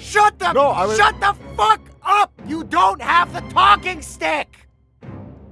Shut the No, I was- shut the fuck up! You don't have the talking stick!